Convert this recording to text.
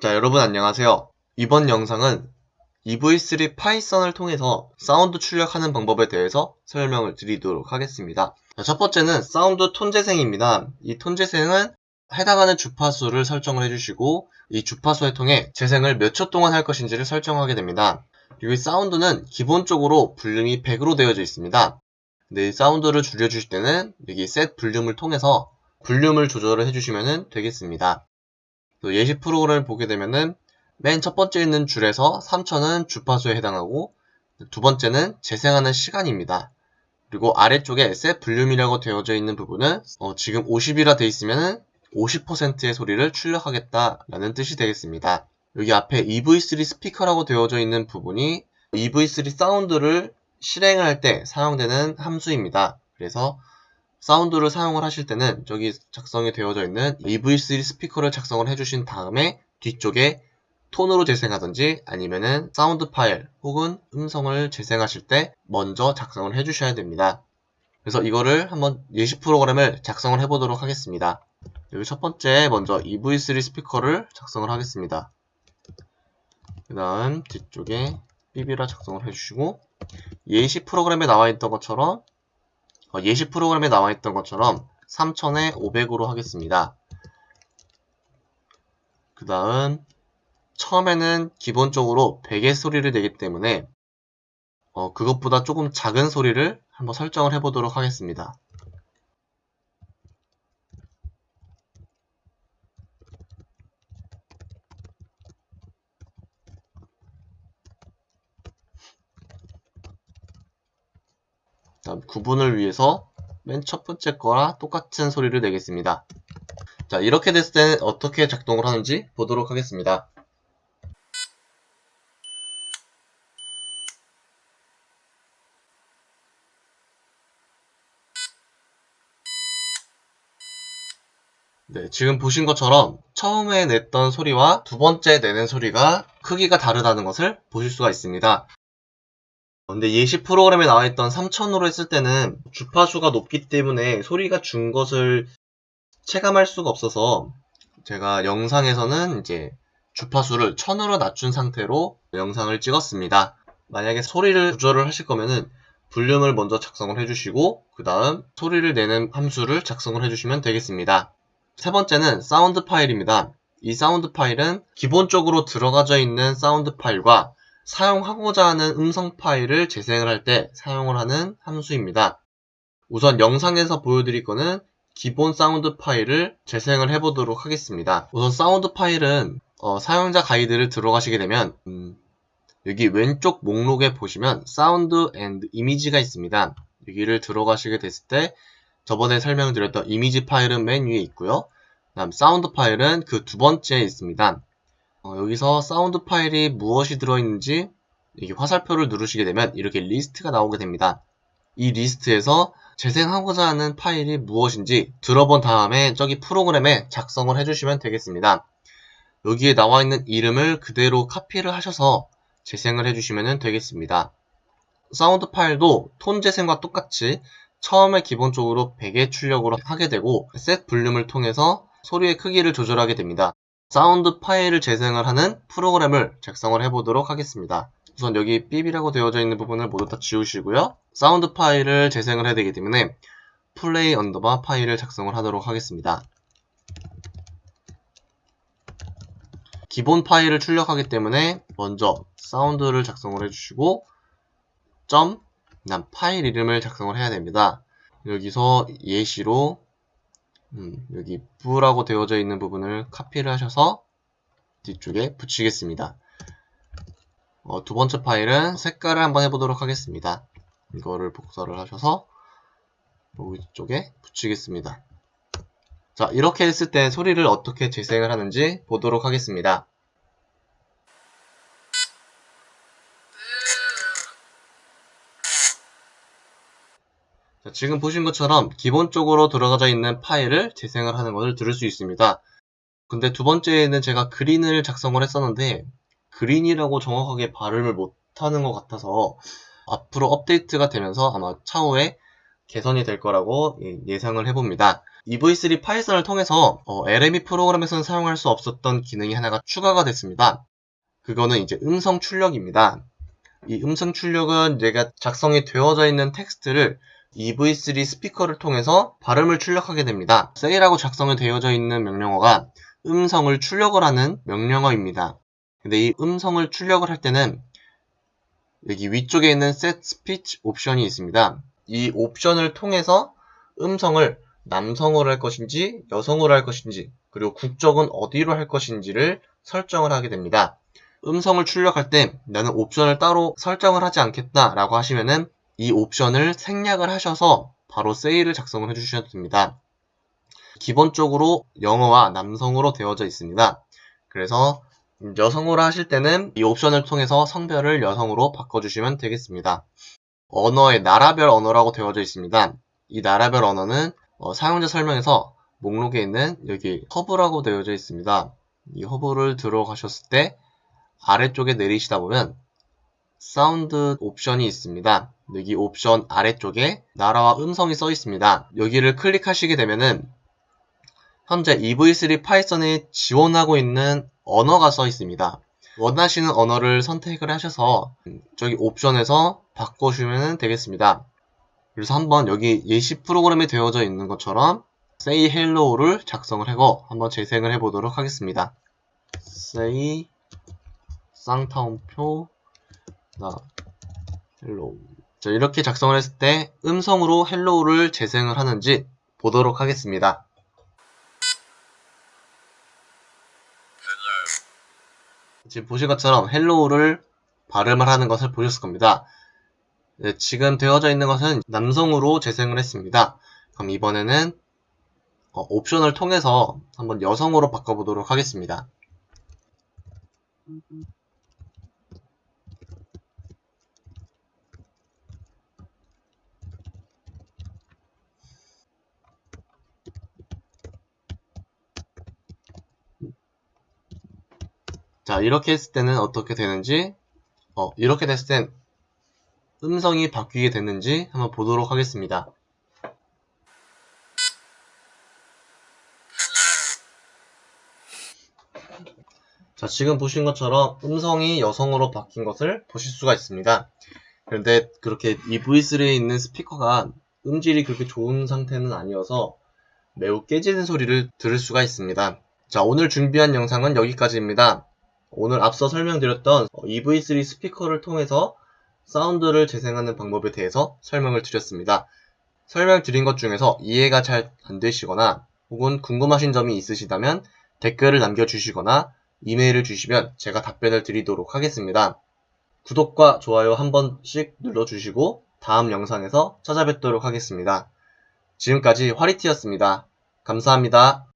자 여러분 안녕하세요. 이번 영상은 EV3 파이썬을 통해서 사운드 출력하는 방법에 대해서 설명을 드리도록 하겠습니다. 자, 첫 번째는 사운드 톤 재생입니다. 이 톤 재생은 해당하는 주파수를 설정을 해주시고 이 주파수에 통해 재생을 몇 초 동안 할 것인지를 설정하게 됩니다. 그리고 이 사운드는 기본적으로 볼륨이 100으로 되어져 있습니다. 근데 이 사운드를 줄여주실 때는 여기 set volume을 통해서 볼륨을 조절을 해주시면 되겠습니다 예시 프로그램을 보게 되면은 맨 첫 번째 있는 줄에서 3천은 주파수에 해당하고 두 번째는 재생하는 시간입니다. 그리고 아래쪽에 셋 볼륨이라고 되어져 있는 부분은 어 지금 50이라 되어 있으면 50%의 소리를 출력하겠다라는 뜻이 되겠습니다. 여기 앞에 EV3 스피커라고 되어져 있는 부분이 EV3 사운드를 실행할 때 사용되는 함수입니다. 그래서 사운드를 사용을 하실 때는 저기 작성이 되어져 있는 EV3 스피커를 작성을 해주신 다음에 뒤쪽에 톤으로 재생하든지 아니면은 사운드 파일 혹은 음성을 재생하실 때 먼저 작성을 해주셔야 됩니다. 그래서 이거를 한번 예시 프로그램을 작성을 해보도록 하겠습니다. 여기 첫 번째 먼저 EV3 스피커를 작성을 하겠습니다. 그 다음 뒤쪽에 beep이라 작성을 해주시고 예시 프로그램에 나와 있던 것처럼 어, 예시 프로그램에 나와 있던 것처럼 3000에 500으로 하겠습니다. 그 다음 처음에는 기본적으로 100의 소리를 내기 때문에 어, 그것보다 조금 작은 소리를 한번 설정을 해보도록 하겠습니다. 다음 구분을 위해서 맨 첫 번째 거랑 똑같은 소리를 내겠습니다. 자 이렇게 됐을 때는 어떻게 작동을 하는지 보도록 하겠습니다. 네, 지금 보신 것처럼 처음에 냈던 소리와 두 번째 내는 소리가 크기가 다르다는 것을 보실 수가 있습니다. 근데 예시 프로그램에 나와 있던 3000으로 했을 때는 주파수가 높기 때문에 소리가 준 것을 체감할 수가 없어서 제가 영상에서는 이제 주파수를 1000으로 낮춘 상태로 영상을 찍었습니다. 만약에 소리를 조절을 하실 거면은 볼륨을 먼저 작성을 해주시고 그 다음 소리를 내는 함수를 작성을 해주시면 되겠습니다. 세 번째는 사운드 파일입니다. 이 사운드 파일은 기본적으로 들어가져 있는 사운드 파일과 사용하고자 하는 음성 파일을 재생을 할 때 사용을 하는 함수입니다. 우선 영상에서 보여드릴 거는 기본 사운드 파일을 재생을 해보도록 하겠습니다. 우선 사운드 파일은 어, 사용자 가이드를 들어가시게 되면 음, 여기 왼쪽 목록에 보시면 sound and image가 있습니다. 여기를 들어가시게 됐을 때 저번에 설명드렸던 이미지 파일은 맨 위에 있고요. 다음 사운드 파일은 그 두 번째에 있습니다. 어, 여기서 사운드 파일이 무엇이 들어있는지 이게 화살표를 누르시게 되면 이렇게 리스트가 나오게 됩니다. 이 리스트에서 재생하고자 하는 파일이 무엇인지 들어본 다음에 저기 프로그램에 작성을 해주시면 되겠습니다. 여기에 나와 있는 이름을 그대로 카피를 하셔서 재생을 해주시면 되겠습니다. 사운드 파일도 톤 재생과 똑같이 처음에 기본적으로 100의 출력으로 하게 되고 set volume을 통해서 소리의 크기를 조절하게 됩니다. 사운드 파일을 재생을 하는 프로그램을 작성을 해보도록 하겠습니다. 우선 여기 beep이라고 되어져 있는 부분을 모두 다 지우시고요. 사운드 파일을 재생을 해야 되기 때문에 play underbar file을 작성을 하도록 하겠습니다. 기본 파일을 출력하기 때문에 먼저 사운드를 작성을 해주시고 점, 난 파일 이름을 작성을 해야 됩니다. 여기서 예시로 음, 여기 부라고 되어져 있는 부분을 카피를 하셔서 뒤쪽에 붙이겠습니다. 어, 두 번째 파일은 색깔을 한번 해보도록 하겠습니다. 이거를 복사를 하셔서 여기 쪽에 붙이겠습니다. 자 이렇게 했을 때 소리를 어떻게 재생을 하는지 보도록 하겠습니다. 자, 지금 보신 것처럼 기본적으로 들어가져 있는 파일을 재생을 하는 것을 들을 수 있습니다. 근데 두 번째에는 제가 그린을 작성을 했었는데 그린이라고 정확하게 발음을 못하는 것 같아서 앞으로 업데이트가 되면서 아마 차후에 개선이 될 거라고 예- 예상을 해봅니다. EV3 파이썬을 통해서 어, LME 프로그램에서는 사용할 수 없었던 기능이 하나가 추가가 됐습니다. 그거는 이제 음성 출력입니다. 이 음성 출력은 내가 작성이 되어져 있는 텍스트를 EV3 스피커를 통해서 발음을 출력하게 됩니다. say라고 작성이 되어져 있는 명령어가 음성을 출력을 하는 명령어입니다. 근데 이 음성을 출력을 할 때는 여기 위쪽에 있는 set speech 옵션이 있습니다. 이 옵션을 통해서 음성을 남성으로 할 것인지 여성으로 할 것인지 그리고 국적은 어디로 할 것인지를 설정을 하게 됩니다. 음성을 출력할 때 나는 옵션을 따로 설정을 하지 않겠다 라고 하시면은 이 옵션을 생략을 하셔서 바로 say를 작성을 해주셔도 됩니다. 기본적으로 영어와 남성으로 되어져 있습니다. 그래서 여성으로 하실 때는 이 옵션을 통해서 성별을 여성으로 바꿔주시면 되겠습니다. 언어의 나라별 언어라고 되어져 있습니다. 이 나라별 언어는 어, 사용자 설명에서 목록에 있는 여기 허브라고 되어져 있습니다. 이 허브를 들어가셨을 때 아래쪽에 내리시다 보면 사운드 옵션이 있습니다. 여기 옵션 아래쪽에 나라와 음성이 써 있습니다. 여기를 클릭하시게 되면은 현재 EV3 파이썬에 지원하고 있는 언어가 써 있습니다. 원하시는 언어를 선택을 하셔서 저기 옵션에서 바꿔주면 되겠습니다. 그래서 한번 여기 예시 프로그램에 되어져 있는 것처럼 say hello를 작성을 하고 한번 재생을 해보도록 하겠습니다. say 쌍타운표 나 hello 자, 이렇게 작성을 했을 때 음성으로 hello를 재생을 하는지 보도록 하겠습니다. 지금 보신 것처럼 hello를 발음을 하는 것을 보셨을 겁니다. 네, 지금 되어져 있는 것은 남성으로 재생을 했습니다. 그럼 이번에는 어, 옵션을 통해서 한번 여성으로 바꿔보도록 하겠습니다. 자, 이렇게 했을 때는 어떻게 되는지, 어, 이렇게 됐을 땐 음성이 바뀌게 됐는지 한번 보도록 하겠습니다. 자, 지금 보신 것처럼 음성이 여성으로 바뀐 것을 보실 수가 있습니다. 그런데 그렇게 이 V3에 있는 스피커가 음질이 그렇게 좋은 상태는 아니어서 매우 깨지는 소리를 들을 수가 있습니다. 자, 오늘 준비한 영상은 여기까지입니다. 오늘 앞서 설명드렸던 EV3 스피커를 통해서 사운드를 재생하는 방법에 대해서 설명을 드렸습니다. 설명드린 것 중에서 이해가 잘 안 되시거나 혹은 궁금하신 점이 있으시다면 댓글을 남겨주시거나 이메일을 주시면 제가 답변을 드리도록 하겠습니다. 구독과 좋아요 한 번씩 눌러주시고 다음 영상에서 찾아뵙도록 하겠습니다. 지금까지 화리티였습니다. 감사합니다.